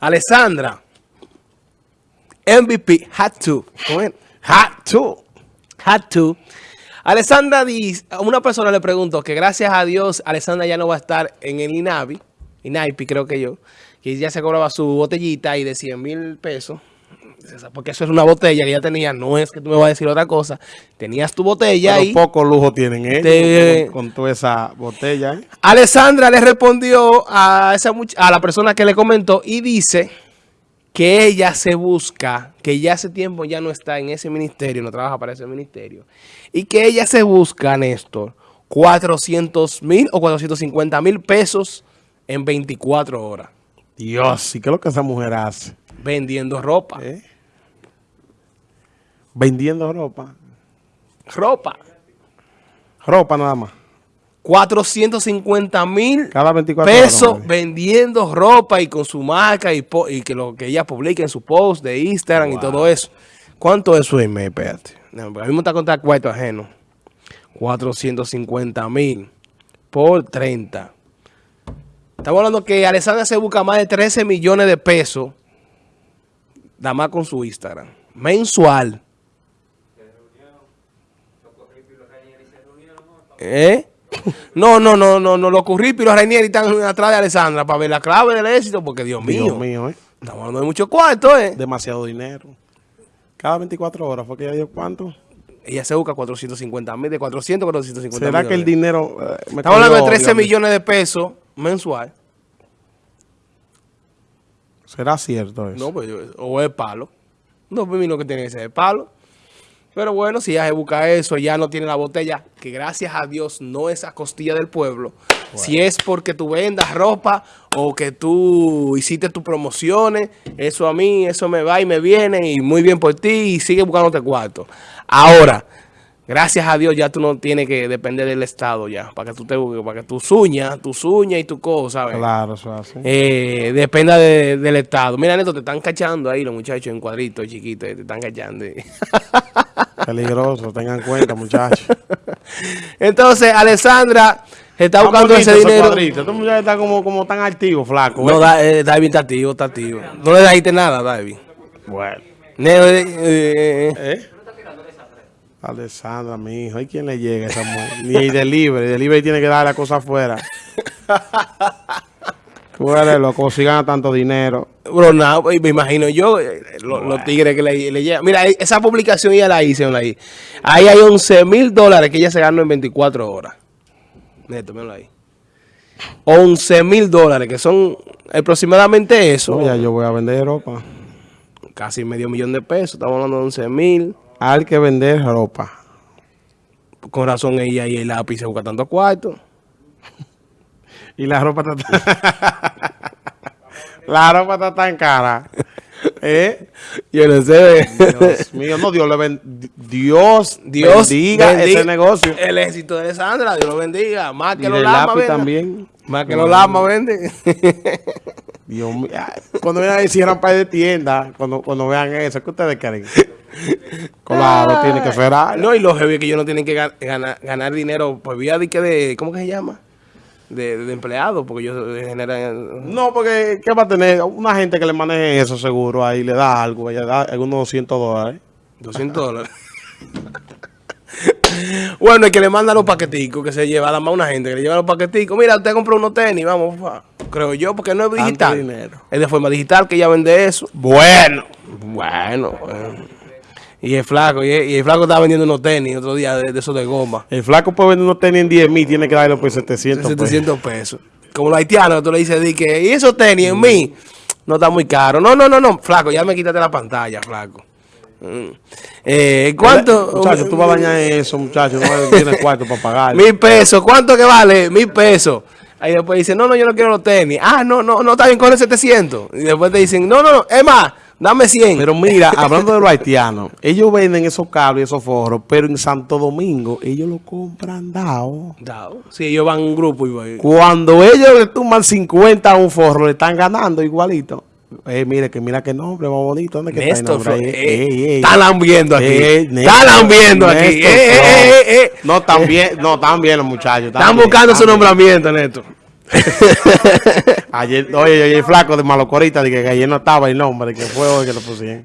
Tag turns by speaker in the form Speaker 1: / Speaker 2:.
Speaker 1: Alessandra, MVP, had to. Had to. Had to. Alessandra dice, una persona le preguntó que gracias a Dios Alessandra ya no va a estar en el INAVI, INAIPI creo que yo, que ya se cobraba su botellita y de 100 mil pesos porque eso es una botella que ya tenía, no es que tú me vas a decir otra cosa. Tenías tu botella
Speaker 2: Pero y... poco lujo tienen ellos con, toda esa botella. ¿eh?
Speaker 1: Alessandra le respondió a, esa a la persona que le comentó y dice que ella se busca, que ya hace tiempo ya no está en ese ministerio, no trabaja para ese ministerio, y que ella se busca, Néstor, 400 mil o 450 mil pesos en 24 horas.
Speaker 2: Dios, ¿y qué es lo que esa mujer hace?
Speaker 1: Vendiendo ropa. ¿Eh?
Speaker 2: Vendiendo ropa.
Speaker 1: Ropa.
Speaker 2: Ropa nada más.
Speaker 1: 450 mil pesos vendiendo ropa y con su marca y, que lo que ella publica en su post de Instagram y todo eso. ¿Cuánto es su email? Espérate. a mí me está contando cuarto ajeno. 450 mil por 30. Estamos hablando que Alessandra se busca más de 13 millones de pesos nada más con su Instagram. Mensual. ¿Eh? No, no, no, no, no, los curripos y los Rainieri están atrás de Alessandra para ver la clave del éxito, porque Dios mío.
Speaker 2: Dios mío, ¿eh?
Speaker 1: Estamos hablando de mucho cuarto, ¿eh?
Speaker 2: Demasiado dinero. Cada 24 horas, ¿fue que ella dio cuánto?
Speaker 1: Ella se busca 450 mil, de 400 a 450
Speaker 2: ¿Será que el dinero...
Speaker 1: Eh, Estamos hablando de 13 millones de pesos mensual.
Speaker 2: ¿Será cierto eso?
Speaker 1: No, pues, o es palo. No, pues, que tiene que ser palo. Pero bueno, si ya se busca eso, ya no tiene la botella, que gracias a Dios no es a costilla del pueblo. Si es porque tú vendas ropa o que tú hiciste tus promociones, eso a mí, eso me va y me viene y muy bien por ti y sigue buscándote cuarto. Ahora, Gracias a Dios ya tú no tienes que depender del Estado ya, para que tú te para que tus uñas, tus uñas y tu cosa, ¿sabes?
Speaker 2: Claro, eso así.
Speaker 1: Eh, dependa del Estado. Mira, Neto, te están cachando ahí los muchachos en cuadritos chiquitos, te están cachando.
Speaker 2: Peligroso, tengan cuenta, muchachos.
Speaker 1: Entonces, Alessandra está buscando ese dinero.
Speaker 2: Este muchacho está como, como tan activo, flaco.
Speaker 1: No, ¿eh? David está activo, está activo. No le diste nada, David.
Speaker 2: Bueno.
Speaker 1: Eh, eh,
Speaker 2: ¿Eh? Alessandra, mi hijo, ¿y quién le llega a esa mujer? Ni el delivery, el delivery tiene que dar la cosa afuera. Tú eres loco, si gana tanto dinero.
Speaker 1: Bro, no, me imagino yo, eh, los tigres que le, le llegan. Mira, esa publicación ya la hice, ahí. Ahí hay 11 mil dólares que ella se ganó en 24 horas. Neto, míralo ahí. 11 mil dólares, que son aproximadamente eso.
Speaker 2: ya yo voy a vender ropa.
Speaker 1: Casi medio millón de pesos, estamos hablando de 11 mil.
Speaker 2: Hay que vender ropa.
Speaker 1: Con razón ella y el lápiz se busca tanto cuarto.
Speaker 2: Y la ropa está... la ropa está tan cara. ¿Eh?
Speaker 1: Yo no sé.
Speaker 2: Dios mío, no, Dios le ben... Dios, Dios bendiga, ese negocio.
Speaker 1: El éxito de Sandra, Dios lo bendiga. Más que los lamas,
Speaker 2: también.
Speaker 1: Más que los lamas, vende.
Speaker 2: Dios mío. Cuando vean ahí cierran par de tiendas, cuando, cuando vean eso, ¿qué ustedes creen? Claro, tiene que ser
Speaker 1: No, y los heavy que ellos no tienen que ganar, ganar dinero por vía de, que de, ¿cómo que se llama? De, de empleados, porque ellos generan...
Speaker 2: No, porque ¿qué va a tener? Una gente que le maneje eso seguro, ahí le da algo, le da algunos 200 dólares.
Speaker 1: 200 dólares. bueno, el que le manda los paqueticos, que se lleva, además una gente que le lleva los paqueticos. Mira, usted compró unos tenis, vamos, creo yo, porque no es digital. Es de forma digital que ella vende eso.
Speaker 2: Bueno.
Speaker 1: Bueno, bueno. Y el flaco, y el, flaco estaba vendiendo unos tenis otro día de, esos de goma.
Speaker 2: El flaco puede vender unos tenis en 10 mil, tiene que darle por 700
Speaker 1: pesos. 700 pesos. Como los haitianos, tú le dices, di que, y esos tenis en mí, no está muy caro. No, no, no, no, flaco, ya me quítate la pantalla, flaco. Mm. Eh, ¿Cuánto?
Speaker 2: Muchachos, tú vas a bañar eso, muchachos, no tienes cuarto para pagar.
Speaker 1: Mil pesos, ¿cuánto que vale? Mil pesos. Ahí después dicen, no, no, yo no quiero los tenis. Ah, no, no, no, está bien, con el 700. Y después te dicen, no, no, no, es más, Dame 100.
Speaker 2: Pero mira, hablando de los haitianos, ellos venden esos cables y esos forros, pero en Santo Domingo ellos lo compran dado.
Speaker 1: Dado. Sí, ellos van en un grupo y
Speaker 2: Cuando ellos le tumban 50 a un forro, le están ganando igualito. Eh, mire, que mira qué nombre más bonito. ¿Dónde
Speaker 1: que está el eh, Están viendo aquí. están viendo aquí.
Speaker 2: no, están bien, no, están bien los muchachos.
Speaker 1: Están, buscando su nombramiento, Néstor.
Speaker 2: ayer, oye, oye, flaco de Malocorita, de que ayer no estaba el nombre, que fue hoy que lo pusieron.